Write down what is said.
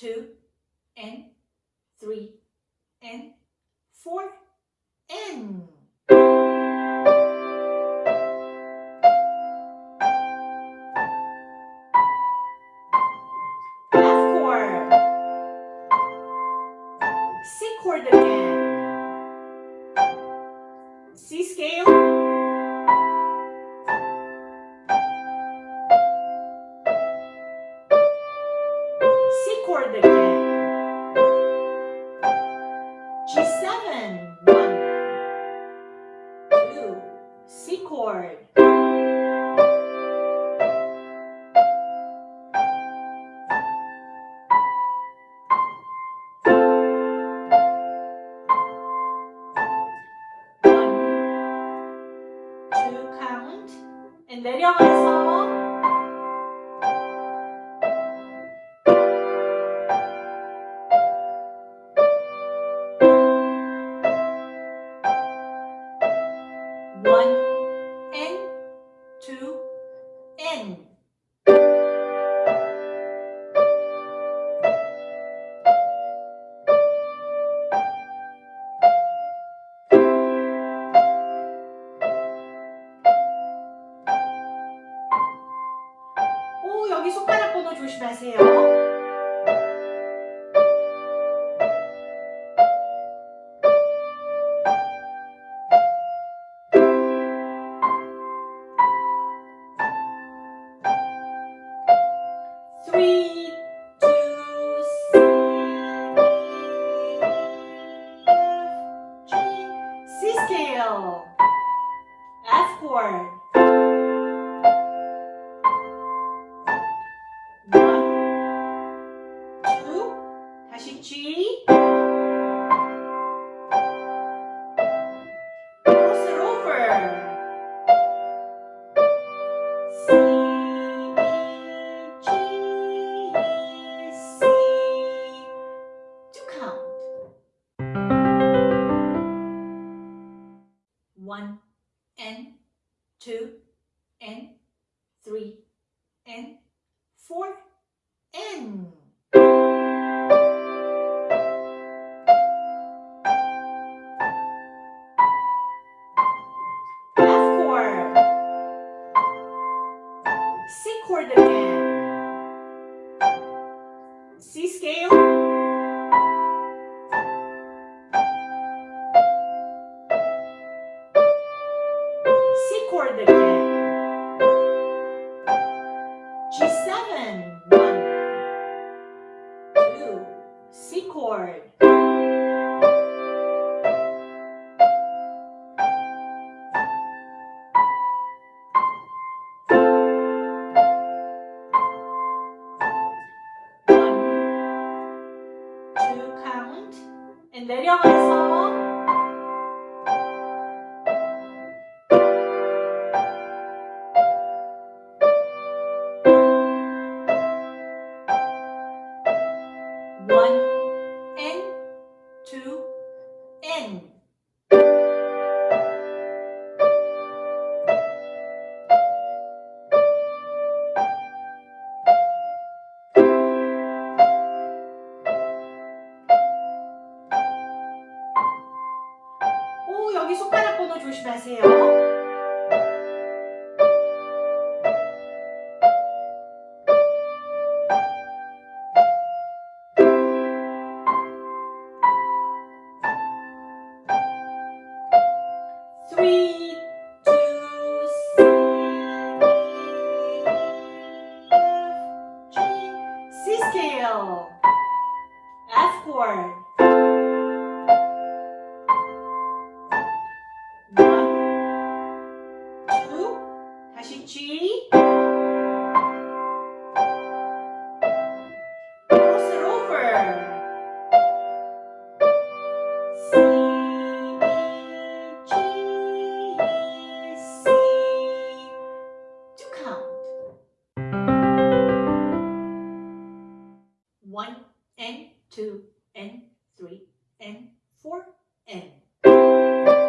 two chord. One, two count, and then and 오 여기 손가락 번호 조심하세요. G. Cross it over. C, B, G, C. To count. One and two and three and four and. Chord again. C scale. C chord again. G7. One, two, C chord. And 내려 하세요. Three, two, C, F, G, C scale, F chord. 1 and 2 and 3 and 4 and